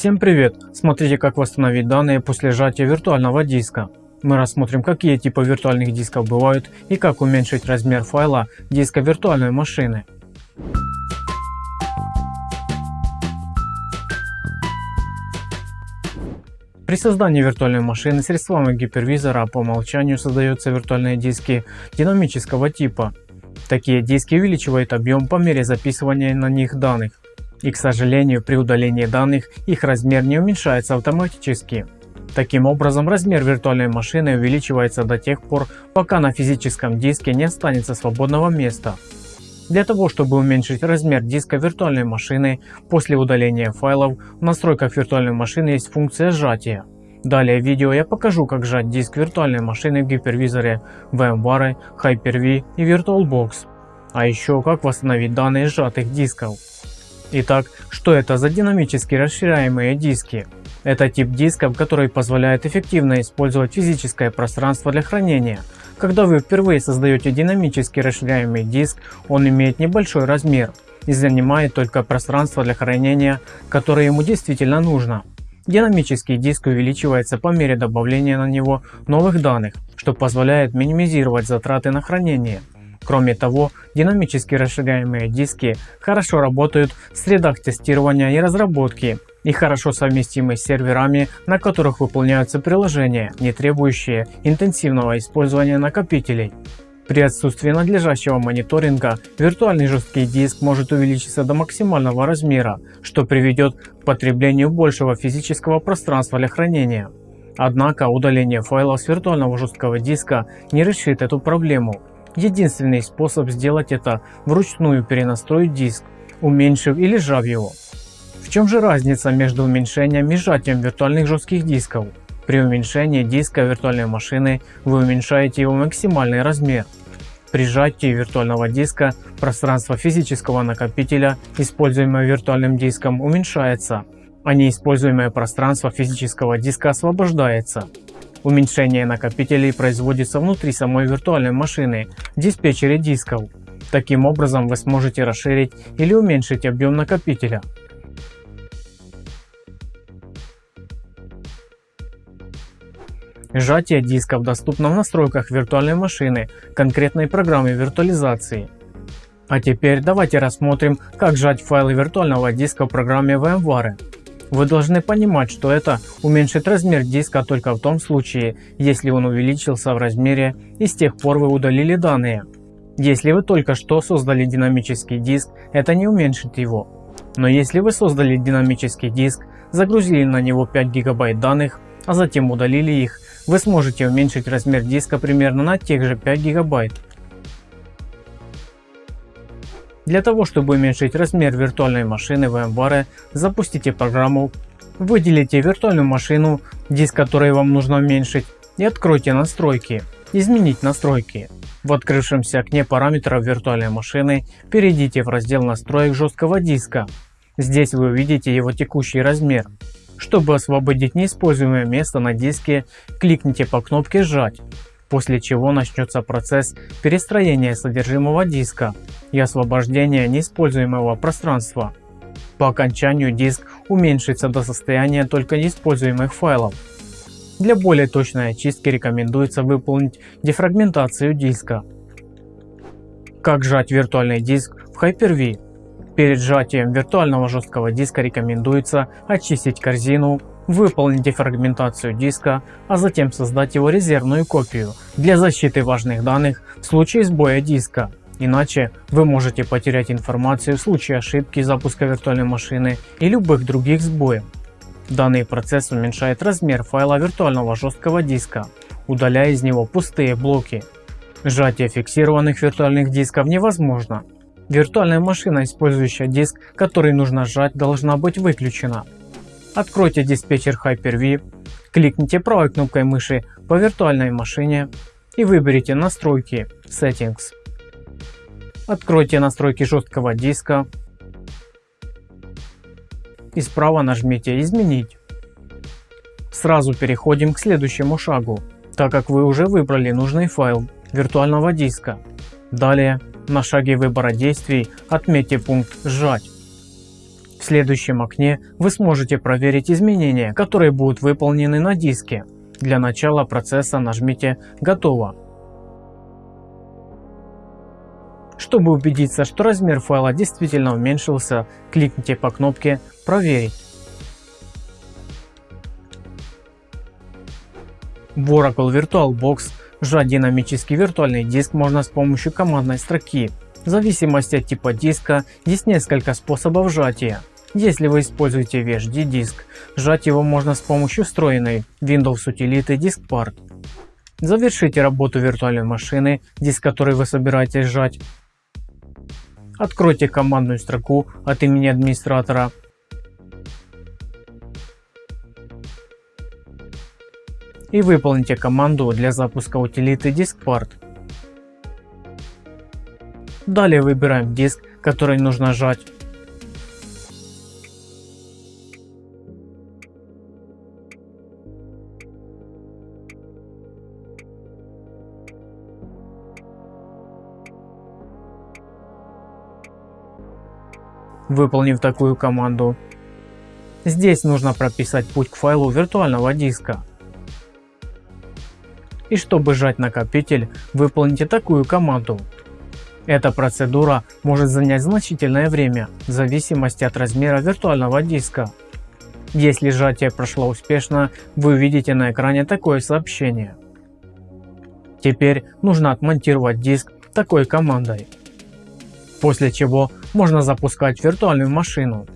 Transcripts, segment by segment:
Всем привет! Смотрите как восстановить данные после сжатия виртуального диска. Мы рассмотрим какие типы виртуальных дисков бывают и как уменьшить размер файла диска виртуальной машины. При создании виртуальной машины средствами гипервизора по умолчанию создаются виртуальные диски динамического типа. Такие диски увеличивают объем по мере записывания на них данных. И к сожалению при удалении данных их размер не уменьшается автоматически. Таким образом размер виртуальной машины увеличивается до тех пор пока на физическом диске не останется свободного места. Для того чтобы уменьшить размер диска виртуальной машины после удаления файлов в настройках виртуальной машины есть функция сжатия. Далее в видео я покажу как сжать диск виртуальной машины в гипервизоре VMware, Hyper-V и VirtualBox. А еще как восстановить данные сжатых дисков. Итак, что это за динамически расширяемые диски? Это тип дисков, который позволяет эффективно использовать физическое пространство для хранения. Когда вы впервые создаете динамически расширяемый диск, он имеет небольшой размер и занимает только пространство для хранения, которое ему действительно нужно. Динамический диск увеличивается по мере добавления на него новых данных, что позволяет минимизировать затраты на хранение. Кроме того, динамически расширяемые диски хорошо работают в средах тестирования и разработки и хорошо совместимы с серверами, на которых выполняются приложения, не требующие интенсивного использования накопителей. При отсутствии надлежащего мониторинга виртуальный жесткий диск может увеличиться до максимального размера, что приведет к потреблению большего физического пространства для хранения. Однако удаление файлов с виртуального жесткого диска не решит эту проблему, Единственный способ сделать это вручную перенастроить диск, уменьшив или сжав его. В чем же разница между уменьшением и сжатием виртуальных жестких дисков? При уменьшении диска виртуальной машины вы уменьшаете его максимальный размер. При сжатии виртуального диска пространство физического накопителя, используемое виртуальным диском, уменьшается, а неиспользуемое пространство физического диска освобождается. Уменьшение накопителей производится внутри самой виртуальной машины диспетчере дисков. Таким образом вы сможете расширить или уменьшить объем накопителя. Сжатие дисков доступно в настройках виртуальной машины конкретной программы виртуализации. А теперь давайте рассмотрим как сжать файлы виртуального диска в программе VMware. Вы должны понимать, что это уменьшит размер диска только в том случае, если он увеличился в размере и с тех пор вы удалили данные. Если вы только что создали динамический диск, это не уменьшит его. Но если вы создали динамический диск, загрузили на него 5 гигабайт данных, а затем удалили их, вы сможете уменьшить размер диска примерно на тех же 5 гигабайт. Для того чтобы уменьшить размер виртуальной машины VMware, запустите программу, выделите виртуальную машину, диск которой вам нужно уменьшить и откройте настройки. Изменить настройки. В открывшемся окне параметров виртуальной машины перейдите в раздел настроек жесткого диска. Здесь вы увидите его текущий размер. Чтобы освободить неиспользуемое место на диске, кликните по кнопке «Сжать» после чего начнется процесс перестроения содержимого диска и освобождения неиспользуемого пространства. По окончанию диск уменьшится до состояния только неиспользуемых файлов. Для более точной очистки рекомендуется выполнить дефрагментацию диска. Как сжать виртуальный диск в Hyper-V? Перед сжатием виртуального жесткого диска рекомендуется очистить корзину выполнить дефрагментацию диска, а затем создать его резервную копию для защиты важных данных в случае сбоя диска. Иначе вы можете потерять информацию в случае ошибки запуска виртуальной машины и любых других сбоев. Данный процесс уменьшает размер файла виртуального жесткого диска, удаляя из него пустые блоки. Сжатие фиксированных виртуальных дисков невозможно. Виртуальная машина, использующая диск, который нужно сжать, должна быть выключена. Откройте диспетчер Hyper-V, кликните правой кнопкой мыши по виртуальной машине и выберите настройки Settings. Откройте настройки жесткого диска и справа нажмите изменить. Сразу переходим к следующему шагу, так как вы уже выбрали нужный файл виртуального диска. Далее на шаге выбора действий отметьте пункт сжать следующем окне вы сможете проверить изменения, которые будут выполнены на диске. Для начала процесса нажмите «Готово». Чтобы убедиться, что размер файла действительно уменьшился, кликните по кнопке «Проверить». В Oracle VirtualBox сжать динамический виртуальный диск можно с помощью командной строки. В зависимости от типа диска есть несколько способов сжатия. Если вы используете VHD диск, сжать его можно с помощью встроенной Windows утилиты DiskPart. Завершите работу виртуальной машины, диск который вы собираетесь сжать. Откройте командную строку от имени администратора. И выполните команду для запуска утилиты DiskPart. Далее выбираем диск, который нужно сжать. Выполнив такую команду, здесь нужно прописать путь к файлу виртуального диска. И чтобы сжать накопитель, выполните такую команду. Эта процедура может занять значительное время в зависимости от размера виртуального диска. Если сжатие прошло успешно, вы увидите на экране такое сообщение. Теперь нужно отмонтировать диск такой командой. После чего можно запускать виртуальную машину.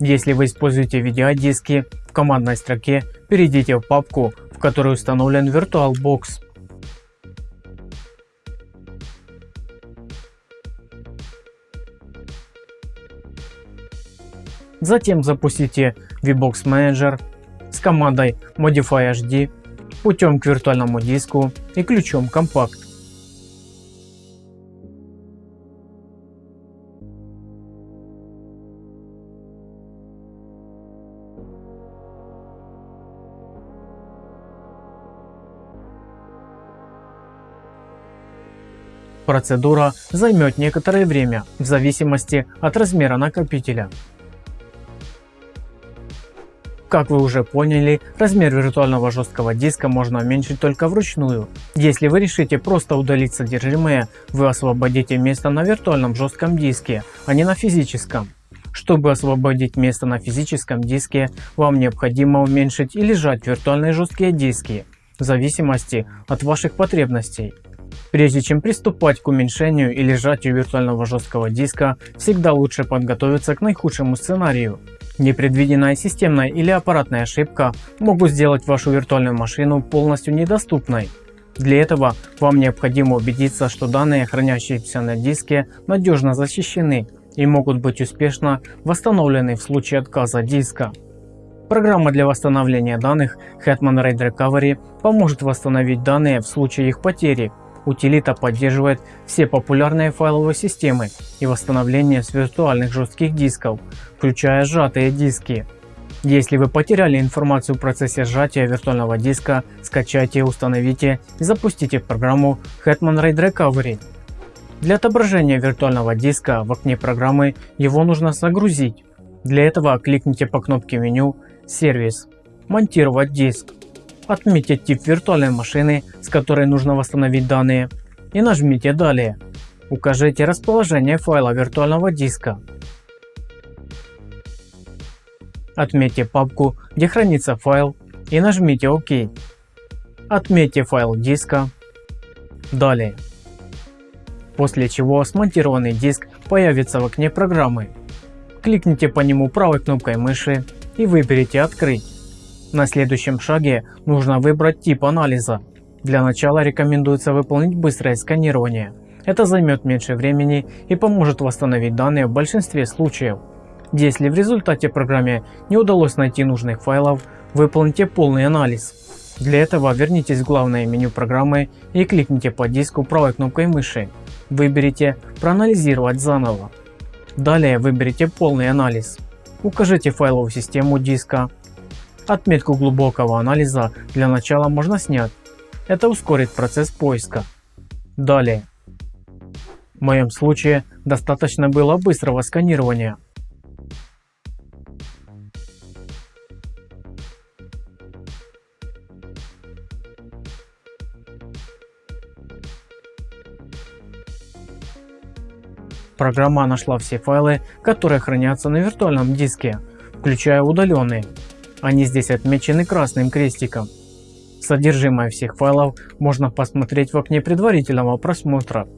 Если вы используете видеодиски, в командной строке перейдите в папку, в которой установлен VirtualBox. Затем запустите VBox Manager с командой Modify HD путем к виртуальному диску и ключом Compact. Процедура займет некоторое время в зависимости от размера накопителя. Как вы уже поняли, размер виртуального жесткого диска можно уменьшить только вручную. Если вы решите просто удалить содержимое, вы освободите место на виртуальном жестком диске, а не на физическом. Чтобы освободить место на физическом диске, вам необходимо уменьшить или сжать виртуальные жесткие диски, в зависимости от ваших потребностей. Прежде чем приступать к уменьшению или сжатию виртуального жесткого диска, всегда лучше подготовиться к наихудшему сценарию. Непредвиденная системная или аппаратная ошибка могут сделать вашу виртуальную машину полностью недоступной. Для этого вам необходимо убедиться, что данные, хранящиеся на диске, надежно защищены и могут быть успешно восстановлены в случае отказа диска. Программа для восстановления данных Hetman RAID Recovery поможет восстановить данные в случае их потери Утилита поддерживает все популярные файловые системы и восстановление с виртуальных жестких дисков, включая сжатые диски. Если вы потеряли информацию в процессе сжатия виртуального диска, скачайте, установите и запустите программу Hetman RAID Recovery. Для отображения виртуального диска в окне программы его нужно загрузить. Для этого кликните по кнопке меню «Сервис», «Монтировать диск», Отметьте тип виртуальной машины, с которой нужно восстановить данные и нажмите «Далее». Укажите расположение файла виртуального диска. Отметьте папку, где хранится файл и нажмите ОК. Отметьте файл диска. Далее. После чего смонтированный диск появится в окне программы. Кликните по нему правой кнопкой мыши и выберите «Открыть». На следующем шаге нужно выбрать тип анализа. Для начала рекомендуется выполнить быстрое сканирование. Это займет меньше времени и поможет восстановить данные в большинстве случаев. Если в результате программе не удалось найти нужных файлов, выполните полный анализ. Для этого вернитесь в главное меню программы и кликните по диску правой кнопкой мыши. Выберите «Проанализировать заново». Далее выберите полный анализ. Укажите файловую систему диска, Отметку глубокого анализа для начала можно снять. Это ускорит процесс поиска. Далее. В моем случае достаточно было быстрого сканирования. Программа нашла все файлы, которые хранятся на виртуальном диске, включая удаленные, они здесь отмечены красным крестиком. Содержимое всех файлов можно посмотреть в окне предварительного просмотра.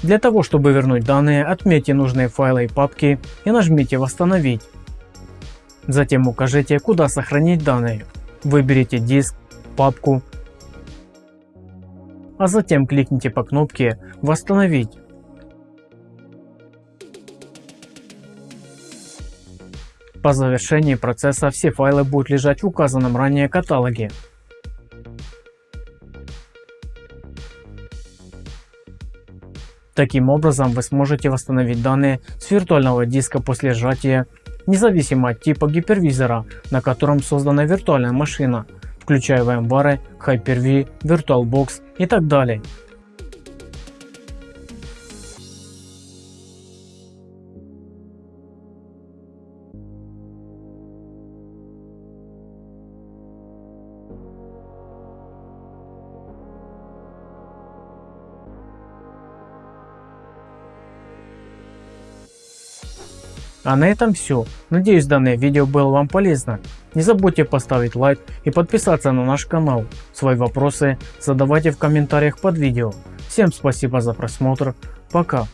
Для того, чтобы вернуть данные, отметьте нужные файлы и папки и нажмите «Восстановить». Затем укажите, куда сохранить данные. Выберите диск, папку, а затем кликните по кнопке «Восстановить». По завершении процесса все файлы будут лежать в указанном ранее каталоге. Таким образом вы сможете восстановить данные с виртуального диска после сжатия, независимо от типа гипервизора, на котором создана виртуальная машина, включая VMware, Hyper-V, VirtualBox и так далее. А на этом все. Надеюсь данное видео было вам полезно. Не забудьте поставить лайк и подписаться на наш канал. Свои вопросы задавайте в комментариях под видео. Всем спасибо за просмотр. Пока.